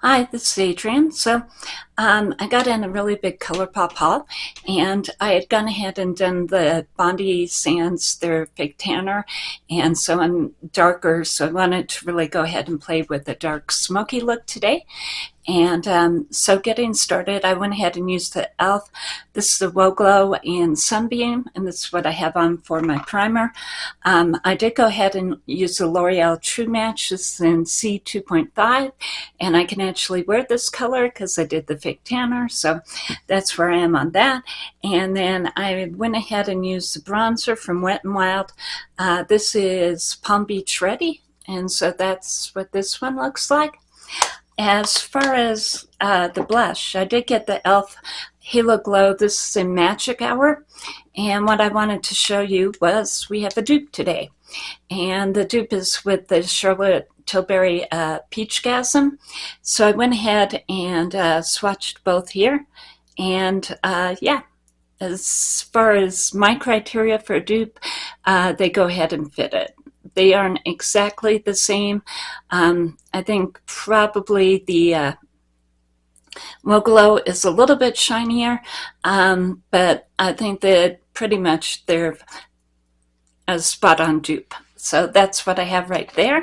Hi, this is Adrian. So um, I got in a really big ColourPop haul and I had gone ahead and done the Bondi Sands, their fake tanner. And so I'm darker, so I wanted to really go ahead and play with a dark smoky look today. And um, so getting started, I went ahead and used the e.l.f. This is the Whoa Glow in Sunbeam, and this is what I have on for my primer. Um, I did go ahead and use the L'Oreal True Match. This is in C2.5, and I can actually wear this color because I did the tanner, so that's where I am on that. And then I went ahead and used the bronzer from Wet n Wild. Uh, this is Palm Beach Ready, and so that's what this one looks like. As far as uh, the blush, I did get the e.l.f. Halo Glow. This is in Magic Hour. And what I wanted to show you was we have a dupe today. And the dupe is with the Charlotte Tilbury uh, Peach Gasm. So I went ahead and uh, swatched both here. And uh, yeah, as far as my criteria for dupe, uh, they go ahead and fit it. They aren't exactly the same. Um, I think probably the uh, is a little bit shinier, um, but I think that pretty much they're a spot on dupe. So that's what I have right there.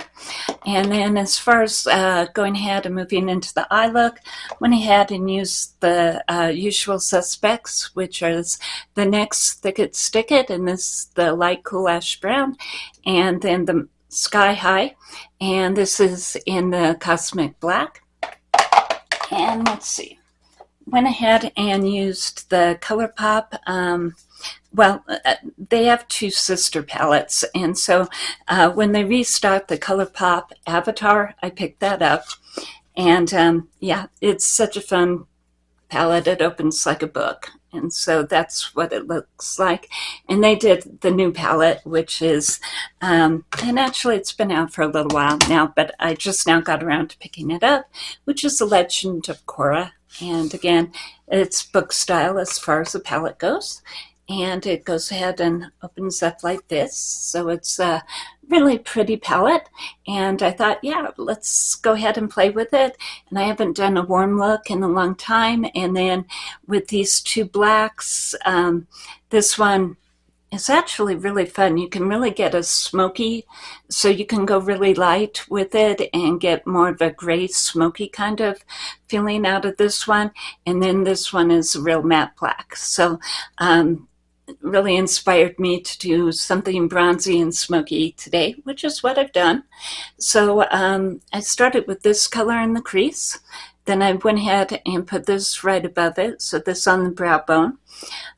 And then as far as uh, going ahead and moving into the eye look, went ahead and used the uh, usual suspects, which is the NYX Thick It Stick It, and this the light cool ash brown, and then the Sky High, and this is in the Cosmic Black. And let's see, went ahead and used the ColourPop um, well, uh, uh, they have two sister palettes. And so uh, when they restocked the ColourPop Avatar, I picked that up. And um, yeah, it's such a fun palette. It opens like a book. And so that's what it looks like. And they did the new palette, which is, um, and actually it's been out for a little while now, but I just now got around to picking it up, which is The Legend of Korra. And again, it's book style as far as the palette goes and it goes ahead and opens up like this. So it's a really pretty palette. And I thought, yeah, let's go ahead and play with it. And I haven't done a warm look in a long time. And then with these two blacks, um, this one is actually really fun. You can really get a smoky, so you can go really light with it and get more of a gray smoky kind of feeling out of this one. And then this one is real matte black. So um, really inspired me to do something bronzy and smoky today, which is what I've done. So um, I started with this color in the crease. Then I went ahead and put this right above it, so this on the brow bone.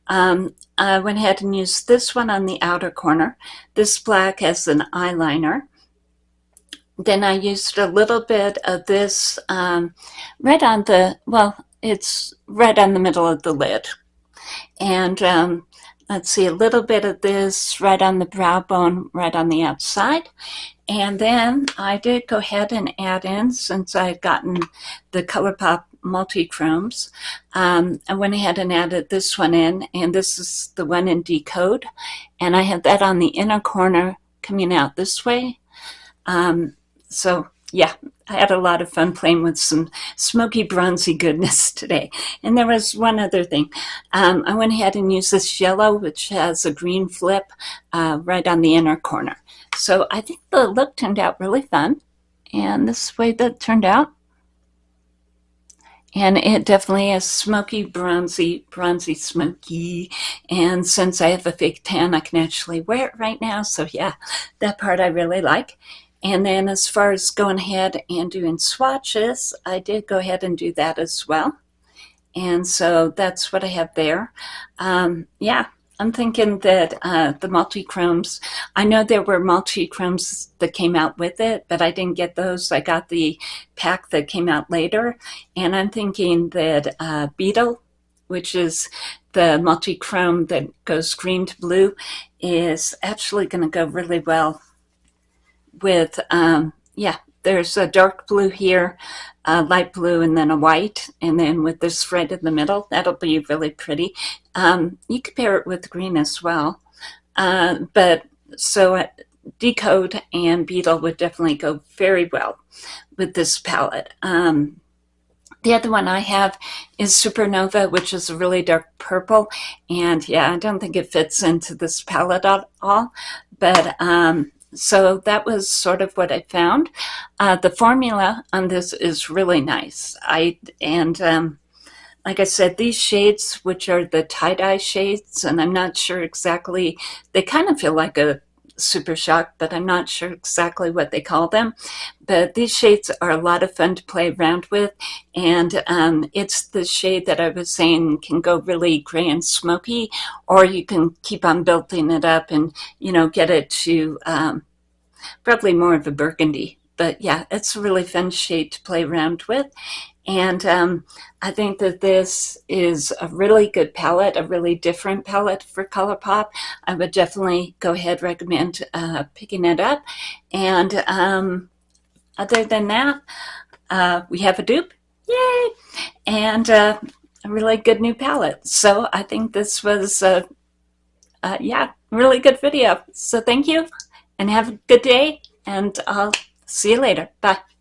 Um, I went ahead and used this one on the outer corner, this black as an eyeliner. Then I used a little bit of this um, right on the, well, it's right on the middle of the lid. And um, let's see, a little bit of this right on the brow bone, right on the outside. And then I did go ahead and add in, since I had gotten the ColourPop multi-chromes, um, I went ahead and added this one in, and this is the one in Decode. And I have that on the inner corner coming out this way. Um, so yeah, I had a lot of fun playing with some smoky bronzy goodness today. And there was one other thing. Um, I went ahead and used this yellow, which has a green flip uh, right on the inner corner. So I think the look turned out really fun. And this way that turned out. And it definitely is smoky, bronzy, bronzy, smoky. And since I have a fake tan, I can actually wear it right now. So yeah, that part I really like. And then as far as going ahead and doing swatches, I did go ahead and do that as well. And so that's what I have there. Um, yeah, I'm thinking that uh, the multi-chromes, I know there were multi-chromes that came out with it, but I didn't get those. I got the pack that came out later. And I'm thinking that uh, Beetle, which is the multi-chrome that goes green to blue, is actually going to go really well with, um, yeah, there's a dark blue here, a light blue, and then a white. And then with this red in the middle, that'll be really pretty. Um, you could pair it with green as well. Uh, but so uh, Decode and Beetle would definitely go very well with this palette. Um, The other one I have is Supernova, which is a really dark purple. And yeah, I don't think it fits into this palette at all. But um, so that was sort of what I found. Uh, the formula on this is really nice. I And um, like I said, these shades, which are the tie-dye shades, and I'm not sure exactly, they kind of feel like a Super Shock, but I'm not sure exactly what they call them. But these shades are a lot of fun to play around with. And um, it's the shade that I was saying can go really gray and smoky, or you can keep on building it up and, you know, get it to um, probably more of a burgundy. But yeah, it's a really fun shade to play around with. And um, I think that this is a really good palette, a really different palette for ColourPop. I would definitely go ahead recommend uh, picking it up. And um, other than that, uh, we have a dupe, yay! And uh, a really good new palette. So I think this was, a, uh, yeah, really good video. So thank you and have a good day and I'll see you later. Bye.